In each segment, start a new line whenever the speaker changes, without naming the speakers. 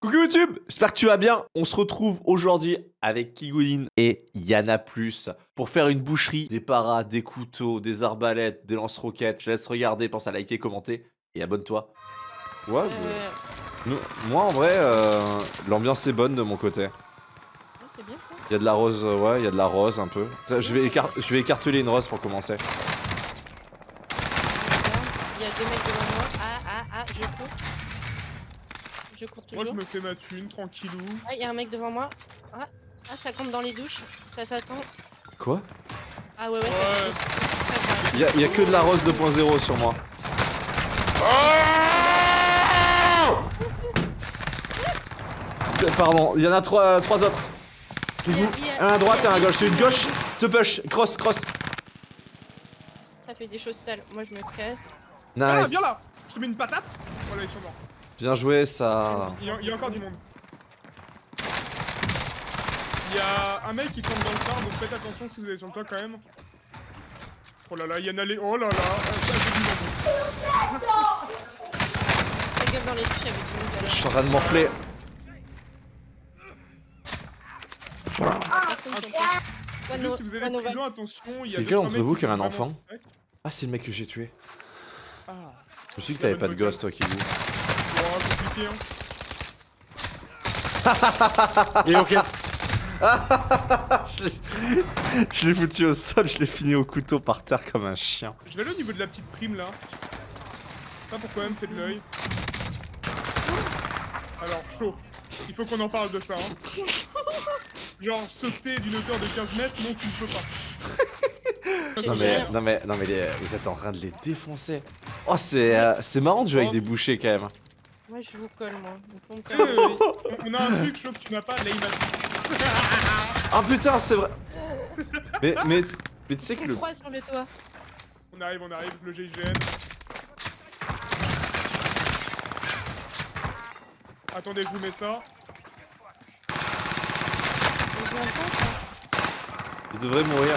Coucou YouTube, j'espère que tu vas bien. On se retrouve aujourd'hui avec Kigoulin et Yana Plus pour faire une boucherie, des paras, des couteaux, des arbalètes, des lance-roquettes. Je laisse regarder, pense à liker, commenter et abonne-toi. Ouais,
Euh,
nous- moi en vrai, euh, l'ambiance est bonne de mon côté.
ouais, c'est bien quoi.
Il y a de la rose, ouais, il y a de la rose un peu. Je vais, écar- je vais écarteler une rose pour commencer.
Il y a deux mecs devant moi. Ah, ah, ah, je cours. Je cours
Moi je me fais ma thune, tranquillou.
Ah, il y a un mec devant moi. Ah, ah, ça compte dans les douches. Ça s'attend.
Quoi
Ah ouais, ouais,
Ouais.
Il y, a- il y a que de la rose 2.0 sur moi. Pardon, il y en a trois, trois autres.
Il y a- il y a-
Un à droite et un à gauche. C'est une gauche, te push, cross, cross.
Ça fait des choses sales. Moi, je me
là,
Nice.
viens là Je te mets une patate Voilà, ils sont morts.
Bien joué, ça.
Il y, a, il y a encore du monde. Il y a un mec qui tombe dans le phare, donc faites attention si vous allez sur le toit quand même. Oh là là, il y en a les... Oh là là euh, ça, du monde.
Dans les
Je suis en train de morfler.
Personne
Ah, si vous allez en prison, attention,
C'est lequel d'entre vous
qui
a un enfant. Ah, c'est le mec que j'ai tué.
Ah,
Je me suis dit que t'avais pas de gosse, toi, qui joue.
Compliqué hein.
Et ok. je l'ai- je l'ai foutu au sol, je l'ai fini au couteau par terre comme un chien.
Je vais aller au niveau de la petite prime là. Ça pour quand même fait de l'œil. Alors, chaud. Il faut qu'on en parle de ça. Hein. Genre, sauter d'une hauteur de 15 mètres, non, tu ne peux pas.
Non mais, non mais, non mais les- vous êtes en train de les défoncer. Oh c'est euh, c'est marrant de jouer avec des bouchers quand même.
Moi, je vous colle, moi.
Euh, on- a un truc, que tu n'as pas, l'aim assist.
Ah putain c'est vrai. Mais mais mais tu sais que le
trois sur le toit.
On arrive, on arrive, le GIGN. Attendez, je vous mets ça.
Il devrait mourir.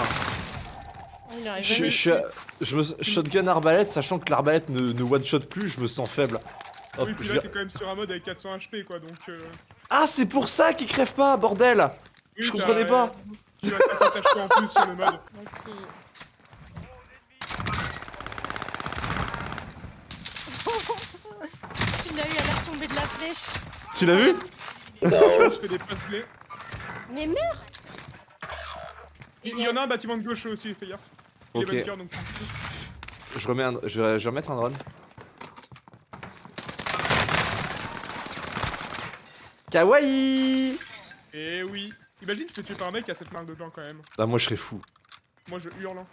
Oh, il arrive
Je, je, me shotgun arbalète sachant que l'arbalète ne, ne one shot plus, je me sens faible. Hop,
oui, puis là, t'es quand même sur un mode avec 400 HP, quoi, donc... Euh...
Ah c'est pour ça qu'il crève pas bordel.
oui,
Je comprenais pas.
Tu as 50 HP en plus sur le mode.
Moi aussi. Il a eu à l'air tomber de la flèche.
Tu l'as vu
Je fais des passes clés.
Mais meurs
Il y en a un bâtiment de gauche aussi, fais gaffe.
Ok.
donc...
Je remets un, je vais remettre un drone. Kawaii
Eh oui. Imagine, tu te tuer par un mec qui a cette marque dedans quand même.
Ah moi je serais fou.
Moi, je hurle. hein.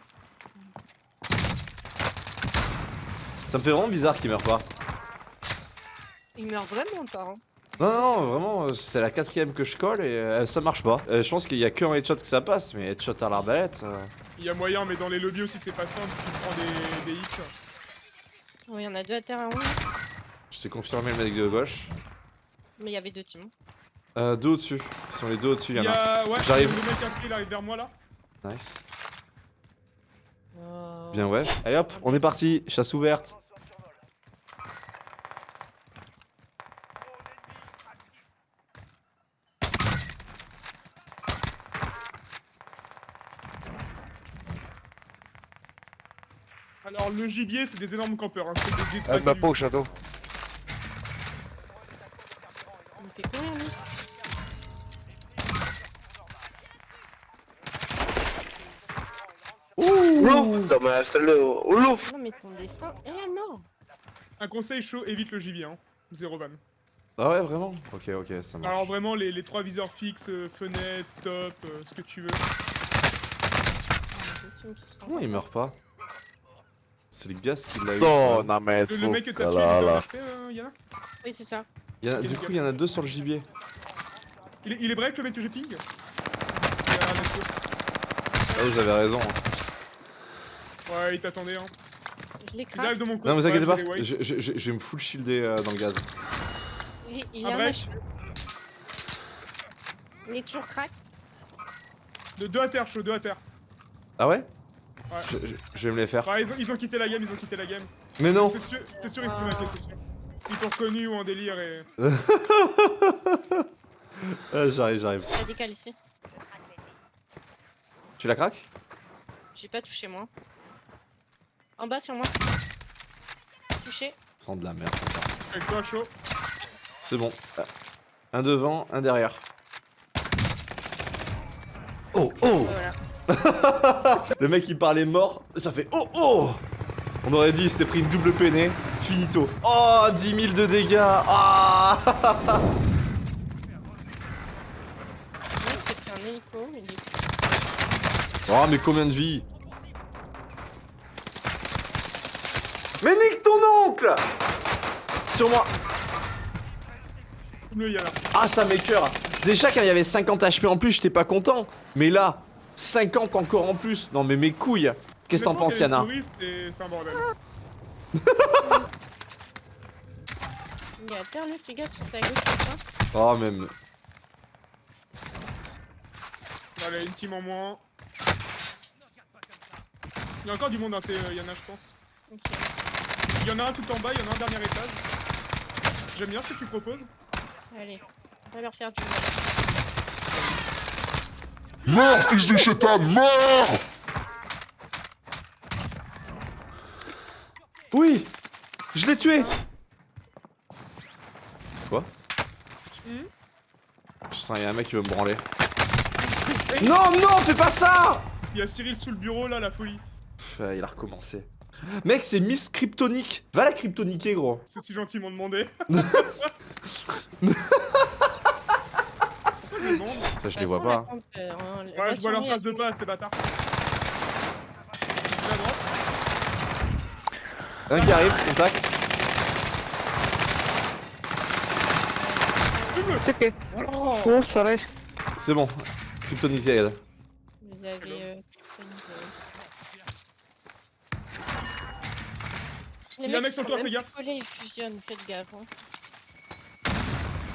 Ça me fait vraiment bizarre qu'il meure pas.
Il meurt vraiment pas. Hein.
Non, non, vraiment, euh, c'est la quatrième que je colle et euh, ça marche pas. Euh, je pense qu'il y a que en headshot que ça passe, mais headshot à l'arbalète. euh,
Il y a moyen, mais dans les lobbies aussi, c'est pas simple. Tu prends des, des hits.
Il y en a deux à terre à haut.
Je t'ai confirmé le mec de gauche.
Mais il y avait deux teams.
Euh, deux au-dessus. Ils sont les deux au-dessus, il
Il
y en a.
Ouais,
J'arrive.
Le mec il arrive vers moi là.
Nice.
Oh.
Bien ouais. Allez hop, on est parti. Chasse ouverte.
Alors, le gibier, c'est des énormes campeurs. Hein. Des
Elle m'a
détraqués.
pas au shadow. Ouh Dommage, celle-là. Oulouf
Non, mais ton destin est la mort.
Un conseil chaud, évite le gibier. Hein. Zéro van.
Ah ouais, vraiment? Ok, ok, ça marche.
Alors, vraiment, les, les trois viseurs fixes, euh, fenêtre, top, euh, ce que tu veux.
Comment il meurt pas? C'est le gaz qui l'a eu.
Non, non, mais
Le, mec que t'as tué,
là, là.
euh, Yana
Oui, c'est ça.
Y a- du coup, il y en a deux sur le gibier.
il, est, il est break le mec que j'ai ping?
Ah, vous avez raison. hein.
Ouais, il t'attendait. Hein.
Je l'ai craqué.
de mon côté.
Non, vous inquiétez pas, je, je- je- je vais me full shielder euh, dans le gaz.
Il, est un
break.
H. Il est toujours crack.
De deux à terre, chaud, deux à terre.
Ah ouais
Ouais.
je, je- je vais me les faire.
Ouais, ils ont, ils ont quitté la game, ils ont quitté la game.
Mais non
C'est sûr, c'est sûr, ils se sont matés, c'est sûr. Ils t'ont reconnu ou en délire et.
Ah, j'arrive, j'arrive.
Décale ici.
Tu la craques?
J'ai pas touché moi. En bas sur moi. Touché.
Sans de la merde.
Avec toi, chaud.
C'est bon. Un devant, un derrière. Oh, oh
Voilà.
Le mec il parlait mort, ça fait oh oh On aurait dit il s'était pris une double peinée, finito. Oh 10 000 de dégâts Ah. Oh mais combien de vie Mais nique ton oncle Sur moi. Ah ça m'écoeure Déjà quand il y avait 50 HP en plus j'étais pas content Mais là 50 encore en plus Non mais mes couilles Qu'est-ce que t'en penses Yana?
C'est un bordel.
Il y a terre, fais gaffe sur ta gauche comme ça.
Oh même
Allez, une team en moins. Il y a encore du monde, hein, t'es, euh, Yana, je pense.
Ok.
Il y en a un tout en bas, il y en a un dernier étage. J'aime bien ce que tu proposes.
Allez, on va leur faire du mal.
Mort, fils de chétan, mort
Oui Je l'ai tué Quoi?
Hmm?
Je sens qu'il y a un mec qui veut me branler. Non, non, fais pas ça
Il y a Cyril sous le bureau là, la folie.
Pff, Il a recommencé. Mec, c'est Miss Kryptonique. Va la kryptoniquer, gros.
C'est si gentiment demandé. Pourquoi je demande
Ça, je les vois pas.
euh, hein,
Ouais, je vois leur
sur
face de pas, ces bâtards.
Un qui arrive, contact.
Oh,
Oh, sorry.
C'est bon. Kryptoniqué, elle.
vous avez euh, Les
Il y a un mec sur
sont
toi,
même
fais gaffe.
collés, ils fusionnent, faites gaffe. Hein.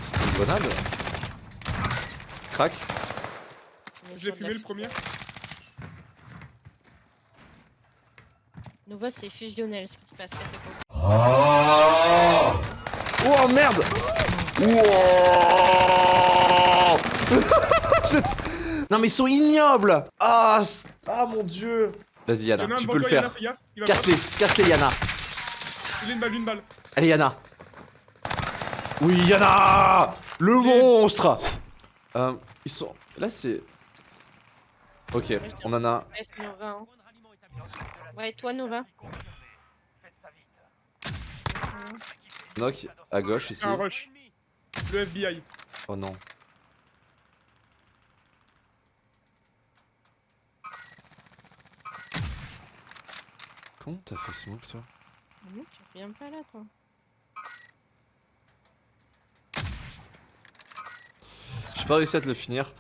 C'était une bonade. Crac.
Sur de
fumé le premier.
Nova, c'est fusionnel ce qui se passe. attention.
Oh merde Je- Non mais ils sont ignobles Ah, ah mon dieu Vas-y Yana, tu peux le faire. Casse-les, casse-les Yana.
Il a une balle, une balle.
Allez Yana. Oui Yana Le monstre Euh, ils sont... Là c'est... Ok, on en a...
Ouais, c'est Nova. Hein. Ouais, toi, Nova.
Knock à gauche ici.
Un rush. Le FBI.
Oh non. Comment t'as fait ce move toi
Reviens pas là, toi.
J'ai pas réussi à te le finir.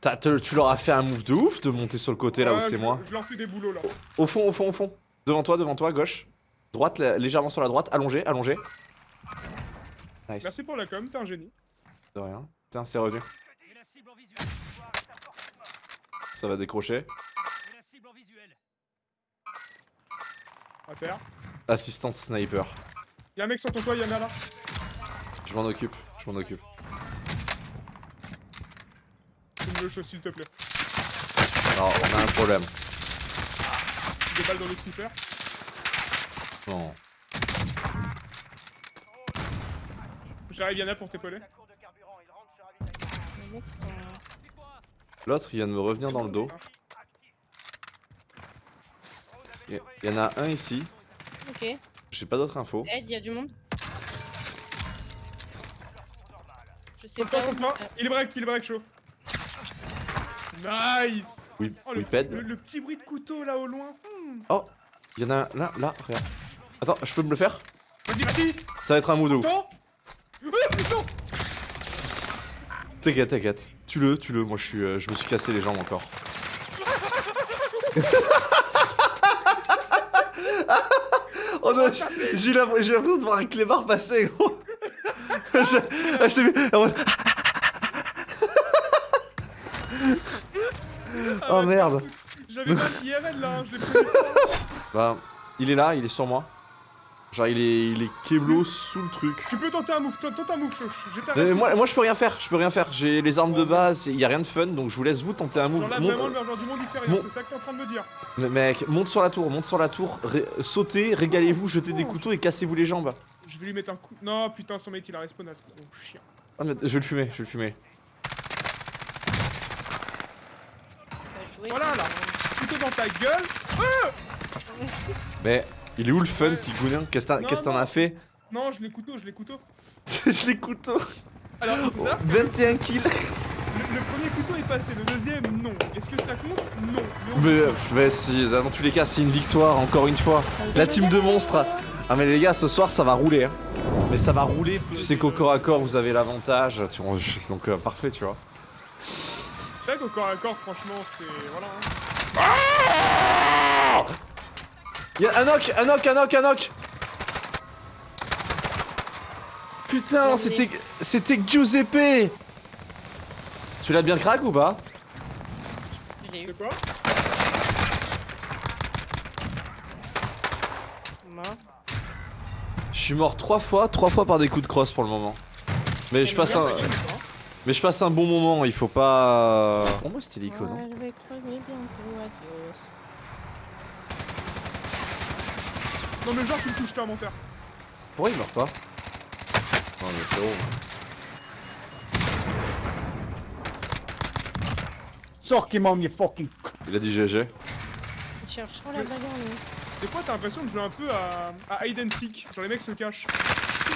Te- tu leur as fait un move de ouf de monter sur le côté là où c'est moi.
Je leur fais des boulots là.
Au fond, au fond, au fond. Devant toi, devant toi, gauche. Droite, lé- légèrement sur la droite. Allongé, allongé. Nice.
Merci pour la com, t'es un génie.
De rien. Tiens, c'est revenu. Ça va décrocher.
À terre.
Assistante sniper.
Y'a un mec sur ton toit, Yana là.
Je m'en occupe, je m'en occupe.
Tu me le chaud s'il te plaît.
Alors, on a un problème.
Des balles dans le sniper.
Non.
J'arrive Yana pour t'épauler.
L'autre, il vient de me revenir dans le dos. Il y en a un ici.
Ok.
J'ai pas d'autres infos.
Ed, il y a du monde. Je sais pas. euh,
Il break, il break chaud. Nice
Oui,
Oh, le,
Whipped.
le, le petit bruit de couteau là au loin. Hmm.
Oh, il y en a un là, là, regarde. Attends, je peux me le faire?
Vas-y, vas-y
Ça va être un move de ouf.
Oh putain
T'inquiète, t'inquiète. Tu-le, tu-le. Moi, je suis, euh, je me suis cassé les jambes encore. oh non, j'ai l'impression de voir un clébard passer, gros. Je- ah, je t'ai vu. mode- oh merde.
J'avais pas l'IRL là, hein, je l'ai pris.
Bah, il est là, il est sur moi. Genre, il est, il est keblo sous le truc.
Tu peux tenter un move, tente un move,
Euh, moi, moi, je peux rien faire, je peux rien faire. J'ai les armes de base, il y a rien de fun, donc je vous laisse vous tenter un move.
Genre là,
Mon-
vraiment, le genre du monde, il fait rien.
mon-
C'est ça que t'es en train de me dire.
Mais Mec, monte sur la tour, monte sur la tour, ré- sautez, régalez-vous, jetez des couteaux et cassez-vous les jambes.
Je vais lui mettre un coup. Non, putain, son mate, il a respawn à ce gros chien.
Ah, mais je vais le fumer, je vais le fumer.
Voilà, là. Couteau dans ta gueule.
Mais il est où le fun. Kigounin Qu'est-ce que t'en as fait
Non, je l'ai couteau, je l'ai couteau.
Je les couteaux
Alors, il faut savoir,
21 kills
le, le premier couteau est passé, le deuxième, non. Est-ce que ça compte? Non. Mais
Mais, mais si, dans tous les cas, c'est une victoire, encore une fois. La team de monstres. Ah mais les gars, ce soir, ça va rouler. Hein. Mais ça va rouler. Tu sais qu'au corps à corps, vous avez l'avantage. Donc euh, parfait, tu vois.
C'est vrai qu'au corps à corps, franchement, c'est. Voilà. hein.
Y'a un knock, un knock, un knock, un knock Putain, c'était c'était Giuseppe Tu l'as bien crack ou pas?
Je l'ai eu.
Suis mort trois fois, trois fois par des coups de crosse pour le moment. Mais je passe un,
hein.
mais je passe un bon moment. Il faut pas. Pour moi, c'était l'icône.
Ouais, je vais crever bientôt, adios.
Non, mais genre, tu me touches, t'es un menteur.
Pourquoi il meurt pas Non mais frérot.
Sors qui m'en you fucking
Il a dit GG.
Il cherche trop la bagarre, lui.
Des fois, t'as l'impression de jouer un peu à, à hide and seek. Genre, les mecs se cachent.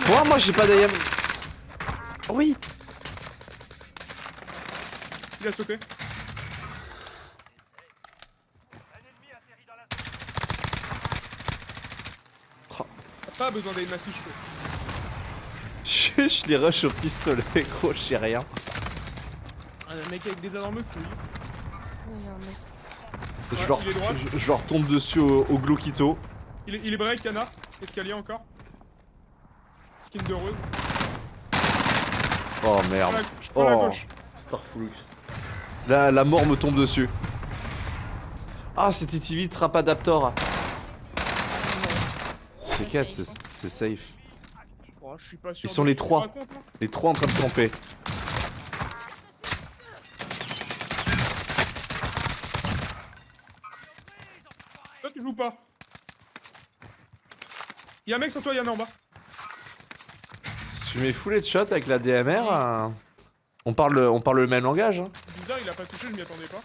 Moi, moi, j'ai pas d'AM. Oui.
Il a sauté. Pas besoin d'aide massif, je fais.
Je, je les rush au pistolet, gros, je sais rien.
Un mec avec des énormes couilles.
Non, non, mais-
Je
Ouais,
leur, je, je leur tombe dessus au, au Glockito.
Il est, il est break, canard. Escalier encore. Skin de rose.
Oh
Je
merde.
prends la- Je prends la
Oh. Starflux. La, la mort me tombe dessus. Ah, c'était TV Trap Adaptor. C'est 4,
safe,
c'est safe.
Oh, je suis pas sûr.
Ils sont les
ce que tu
trois.
racontes, là.
Les trois en train de camper.
Toi, tu joues pas. Y'a un mec sur toi, y'en a en bas.
Si tu mets full headshot avec la DMR, euh, on, parle, on parle le même langage. hein.
Bizarre, il a pas touché, je m'y attendais pas.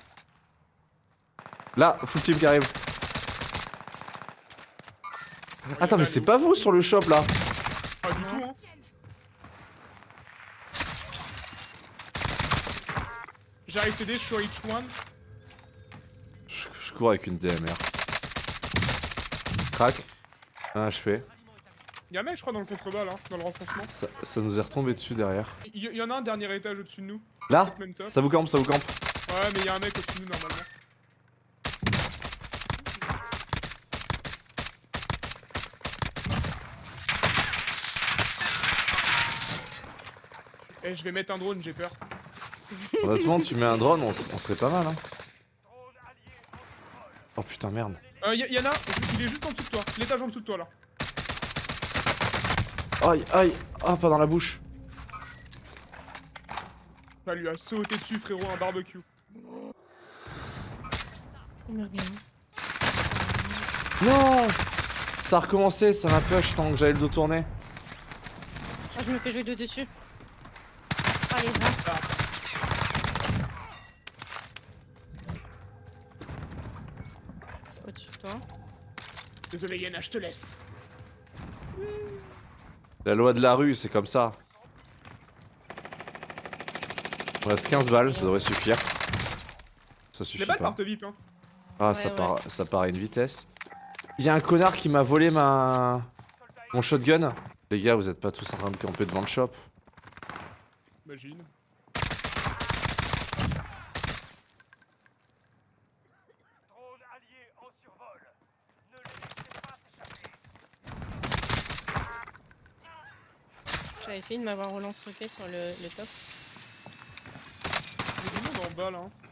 Là, full team qui arrive. Attends, mais c'est pas vous sur le shop là
Pas du tout, hein. J'arrive t'aider, je suis à H1.
je, je cours avec une DMR. Crac. Un HP.
Y'a un mec, je crois, dans le contrebas là, dans le renfoncement.
Ça, ça nous est retombé dessus derrière.
Il y, y en a un dernier étage au-dessus de nous.
Là. Ça vous campe, ça vous campe.
Ouais, mais y'a un mec au-dessus de nous normalement. Eh, je vais mettre un drone, j'ai peur.
Honnêtement, tu mets un drone, on, serait pas mal. Hein. Oh putain, merde.
Euh, y, y en a, il est juste en dessous de toi, l'étage en dessous de toi là.
Aïe, aïe. Ah, pas dans la bouche.
Ça lui a sauté dessus, frérot, un barbecue.
Non Ça a recommencé, ça m'a push tant que j'allais le dos tourner.
Ah, je me fais jouer de dessus. Allez, va. C'est au-dessus de toi.
Désolé Yana, je te laisse.
La loi de la rue, c'est comme ça. Il reste 15 balles, ça devrait suffire. Ça suffit
Les balles
pas.
partent vite, hein.
Ah,
Ouais,
ça,
ouais.
part, ça part à une vitesse. Il y a un connard qui m'a volé ma... Mon shotgun. Les gars, vous êtes pas tous en train de camper devant le shop.
Imagine.
T'as essayé de m'avoir relance roquette sur le, le top.
Il y a du monde en bas là. hein.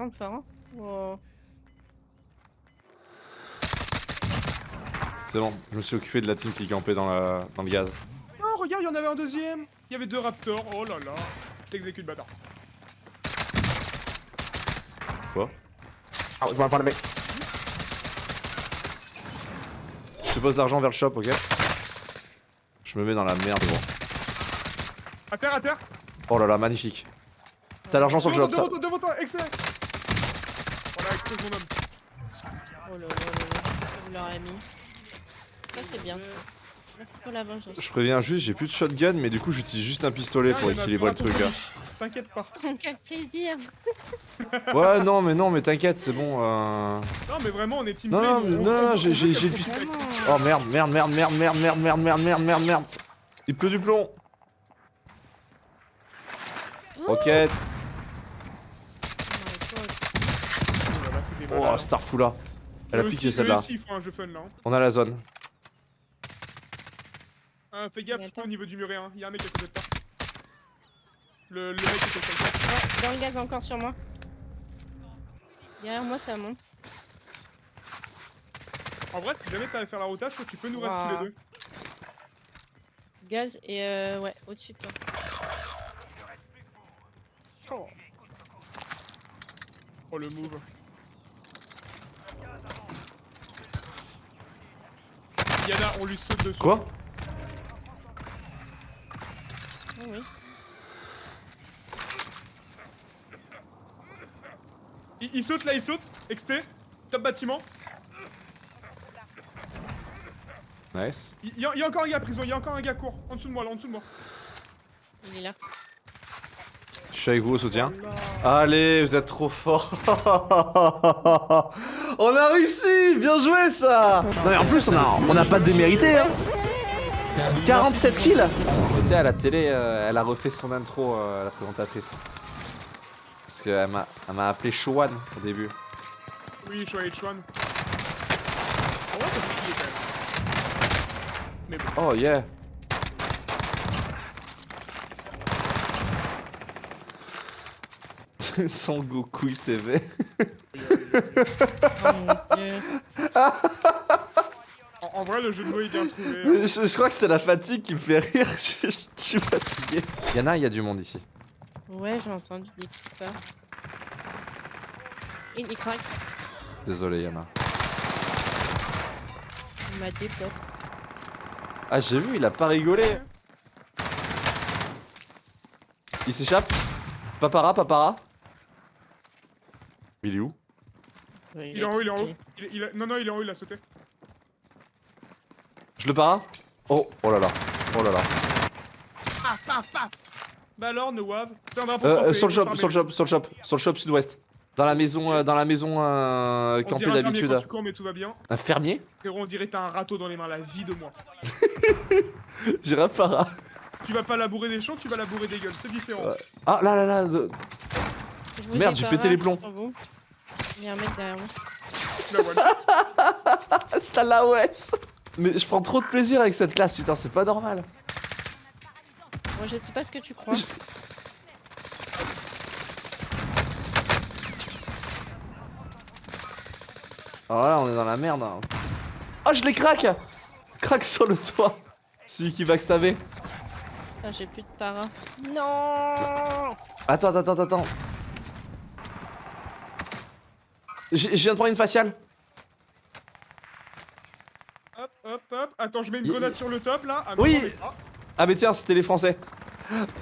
Hein. Oh.
C'est bon, je me suis occupé de la team qui campait dans, la... dans le gaz.
Non, regarde, il y en avait un deuxième. Il y avait deux raptors. Oh là là. Je t'exécute, bâtard.
Ah, je vois un point de mec.
Je te pose l'argent vers le shop, ok? Je me mets dans la merde, gros.
À terre, à terre.
Oh là là, magnifique. T'as l'argent sur le t'as-
devant toi, devant toi, excellent.
Oh là là là là. Vous leur avez mis. Ça c'est bien. Merci pour la vengeance.
Je préviens juste, j'ai plus de shotgun, mais du coup j'utilise juste un pistolet pour
Ah,
équilibrer le truc. hein.
T'inquiète pas.
Quel plaisir.
Ouais, non, mais non, mais t'inquiète, c'est bon. euh...
Non, mais vraiment, on est team
Non, non, mais-
On-
non,
on-
non,
on
j'ai- j'ai-
Vraiment.
Oh merde, merde, merde, merde, merde, merde, merde, merde, merde, merde, merde. Il pleut du plomb. Roquette.
Oh là là, c'est des
Oh. Starfula. Elle a piqué celle-là.
hein.
On a la zone.
Ah, fais gaffe, je suis au niveau du muret, hein. Y'a un mec à côté de toi. Le, le mec comme ça.
Ouais, dans le gaz encore sur moi. Derrière moi ça monte.
En vrai, si jamais t'avais faire la rotation, tu peux nous rester les deux.
Gaz et euh, ouais, au-dessus de toi.
Oh le move. Yana, on lui saute dessus.
Quoi
Oh oui.
il, il saute là, il saute. XT. Top bâtiment.
Nice.
Il y, a- il y a encore un gars à prison, il y a encore un gars court. En dessous de moi là, en dessous de moi.
Il est là.
Je suis avec vous au soutien.
Oh.
Allez, vous êtes trop forts. on a réussi, bien joué ça. Non mais en plus on a, on a pas démérité. Hein. 47 kills. Tu sais à la télé, euh, elle a refait son intro, euh, la présentatrice. Parce qu'elle m'a, elle m'a appelé Showan au début.
Oui, je suis à H1. En vrai, ça fait chier quand même. Mais bon.
Oh yeah. Son Goku.
Oh dieu.
En, en vrai, le jeu de mots est bien trouvé.
Mais je, je crois que c'est la fatigue qui me fait rire. Je, je suis fatigué. Yana, il y a du monde ici.
Ouais, j'ai entendu des petits pas. Il, il craque.
Désolé, Yana.
Il m'a dépop.
Ah, j'ai vu, il a pas rigolé. Il s'échappe. Papara, papara. Il est où?
Il est en haut, il est en haut. Il, il a- Non, non, il est en haut, il a sauté.
Je le para Oh, oh là là. Oh là là.
Bah alors, no wave. C'est un drapeau
Euh,
français.
euh, sur le shop, sur le shop, sur le shop, sur le shop sud-ouest. Dans la maison, euh, dans la maison euh,
On
campée
dirait un fermier
d'habitude.
mais tout va bien.
Un fermier?
Frérot, on dirait t'as un râteau dans les mains, la vie de moi.
J'irai para.
Tu vas pas labourer des champs, tu vas labourer des gueules, c'est différent.
Ouais. Ah là là là. de-
Je
Merde,
ai
j'ai pété les plombs.
Il y a un mec derrière moi.
Hasta la West Mais je prends trop de plaisir avec cette classe, putain, c'est pas normal.
Moi, je sais pas ce que tu crois.
Alors là, on est dans la merde. hein. Ah, je les craque Craque sur le toit. Celui qui backstabé.
Putain, j'ai plus de para. Non
Attends, attends, attends, attends. J'ai- Je viens de prendre une faciale.
Hop, hop, hop. Attends, je mets une
Il-
grenade sur le top là. Ah,
Oui.
attendez. Ah,
Ah, mais tiens, c'était les Français.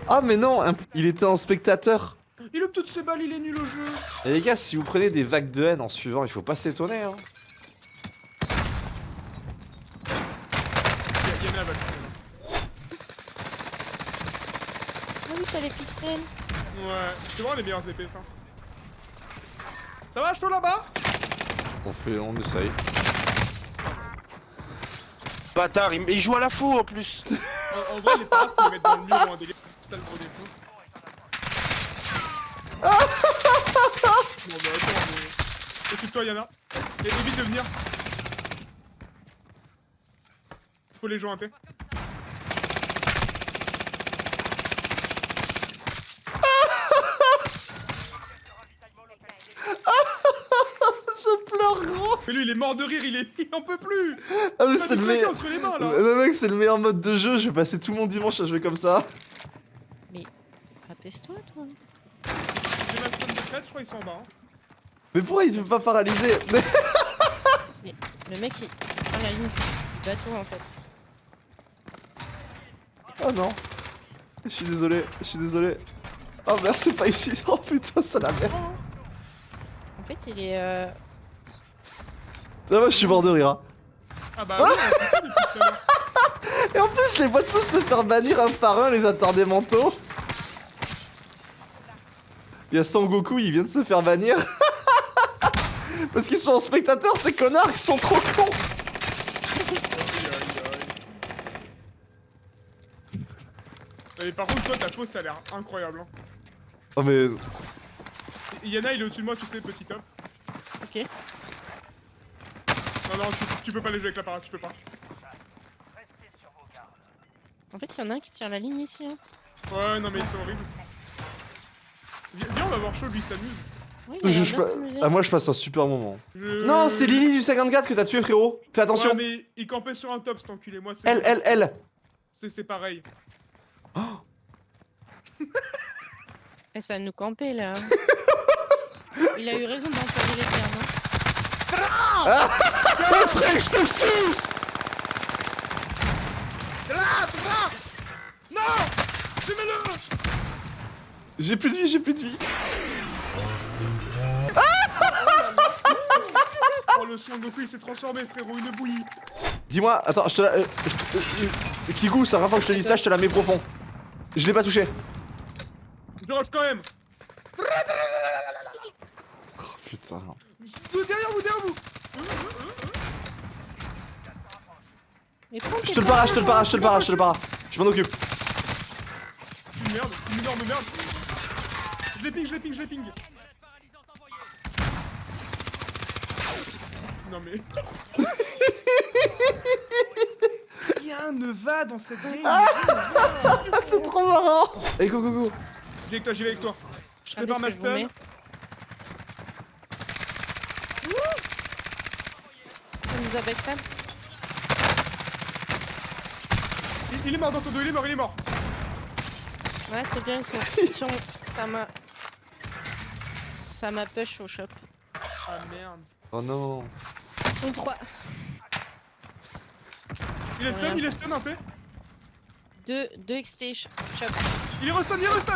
Ah, mais non, un- il était en spectateur.
Il a toutes ses balles, il est nul au jeu.
Et les gars, si vous prenez des vagues de haine en suivant, il faut pas s'étonner. Hein.
Il y a- il y en a la balle.
Ah oui, t'as les pixels.
Ouais, c'est vraiment les meilleures épées ça. Ça va, chaud là-bas?
On fait, on essaye.
Bâtard, il, il joue à la fou en plus.
en, en vrai, les parades, faut les mettre dans le mur ou un délire. C'est ça le gros défaut. bon bah attends, mais... Occupe-toi Yana. Et évite de venir. Faut les jointer.
Je pleure, gros
Mais lui, il est mort de rire, il, est... il en peut plus
Ah, mais c'est le meilleur.
entre les mains, là
Mais mec, c'est le meilleur mode de jeu. Je vais passer tout mon dimanche à jouer comme ça.
Apaise-toi, toi.
J'ai ma stun de 4, je crois qu'ils sont en bas. Hein.
Mais pourquoi il se fait pas paralyser?
Le mec, il prend la ligne du bateau, en fait.
Oh non. Je suis désolé, je suis désolé. Oh merde, c'est pas ici. Oh putain, c'est la merde.
En fait, il est... Euh...
Ah, moi, je suis mort de rire. hein.
Ah bah oui, ça.
Et en plus, je les vois tous se faire bannir un par un, les attardés mentaux. Il y a Sangoku, il vient de se faire bannir. Parce qu'ils sont en spectateur, ces connards, ils sont trop cons.
Et par contre, toi, ta pose, ça a l'air incroyable. Hein.
Oh mais...
Yana, il est au-dessus de moi, tu sais, petit top. Non, tu, tu peux pas les jouer avec la parade, tu peux pas.
En fait, il y en a un qui tire la ligne ici. Hein.
Ouais, non, mais ils sont horribles. Viens, viens, on va voir chaud, lui, il s'amuse.
Oui,
Je- je. Ah, moi, je passe un super moment.
Je-
Non, c'est Lily du 54 que t'as tué, frérot. Fais attention.
Ouais, mais il campait sur un top, cet enculé. Moi, c'est.
Elle, elle, elle.
C'est c'est pareil.
Et ça va nous camper, là. il a eu raison d'employer les termes. hein.
Non Fumez-le
J'ai plus de vie, j'ai plus de vie.
Oh, le son Goku, il s'est transformé, frérot, une bouillie.
Dis-moi, attends, je te la... euh, je te- euh, euh, Kigou, la première fois que je te dis ça, je te la mets profond. Je l'ai pas touché.
Je rush quand même.
Putain.
Vous, derrière vous, derrière vous
Mais
Je te le je te le para, je te le para, je te le. Je m'en occupe.
Je suis une merde, une énorme merde. Je les ping, je les ping, je les ping. Non mais... Rien ne va dans cette game.
Ah, c'est trop marrant. Allez, go, go, go.
J'y vais avec toi, j'y vais avec toi. Je prépare
ce
ma stun.
Ça nous a backstab.
Il, il est mort dans ton dos, il est mort, il est mort.
Ouais, c'est bien, ils sont... Ça m'a... Ça m'a push au shop.
Ah merde.
Oh non.
Ils sont trois.
Il est stun, il est stun un peu.
Deux, deux XT sh- shop.
Il est restun, il est restun.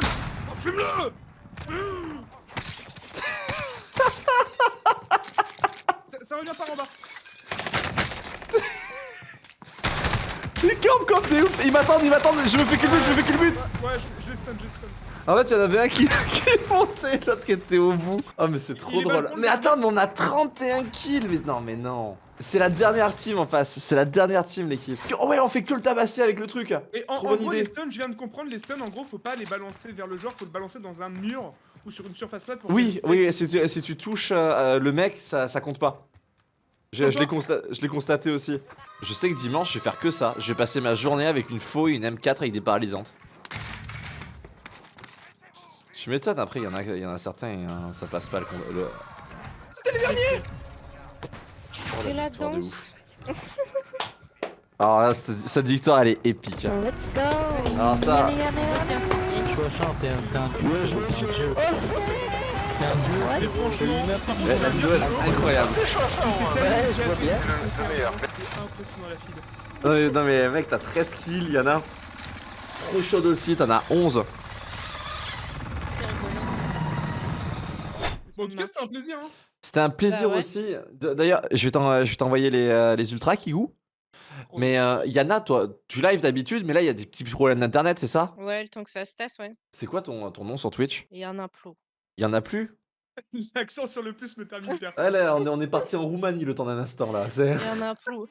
Oh, Fume-le ça, ça revient par en bas.
Il campe comme des ouf. Ils m'attendent, ils m'attendent. Je me fais que le but, je me fais que le but.
Ouais, je, je les stun, je les stun.
En fait, il y en avait un qui, qui est monté, l'autre qui était au bout. Oh, mais c'est trop drôle. Mais attends, mais on a 31 kills. Mais non, mais non. C'est la dernière team en face. C'est la dernière team, l'équipe. Oh, ouais, on fait que le tabasser avec le truc.
Et en,
Trop
en
bonne
gros,
idée.
les stuns, je viens de comprendre, les stuns, en gros, faut pas les balancer vers le joueur, faut le balancer dans un mur ou sur une surface plate pour
Oui, oui, si tu, si tu touches euh, euh, le mec, ça, ça compte pas. Je, je l'ai constaté aussi. Je sais que dimanche, je vais faire que ça. Je vais passer ma journée avec une faux et une M4 avec des paralysantes. Je m'étonne, après, il y, en a- il y en a certains, hein, ça passe pas le. le...
C'était les derniers
Oh,
la
de
danse.
ouf. Alors là, cette, cette victoire, elle est épique. hein.
Let's go
Alors ça,
Tiens, c'est qui
Et franchement,
elle- elle doit être incroyable.
je vois bien. C'est impressionnant la fille.
Non mais, non mais mec, t'as 13 kills, il y en a trop chaud aussi, t'en as 11.
Bon, en tout cas, c'était un plaisir. Hein.
C'était un plaisir
Bah ouais.
aussi. D'ailleurs, je vais t'envoyer les, euh, les ultras, Kigou. Mais euh, Yana, toi, tu live d'habitude, mais là, il y a des petits problèmes d'internet, c'est ça?
Ouais, le temps que ça se tasse, ouais.
C'est quoi ton, ton nom sur Twitch?
Un implot.
Il y en a plus?
L'accent sur le plus me termine perso.
Ah là, on est, on est parti en Roumanie le temps d'un instant là. c'est-
Et un implot.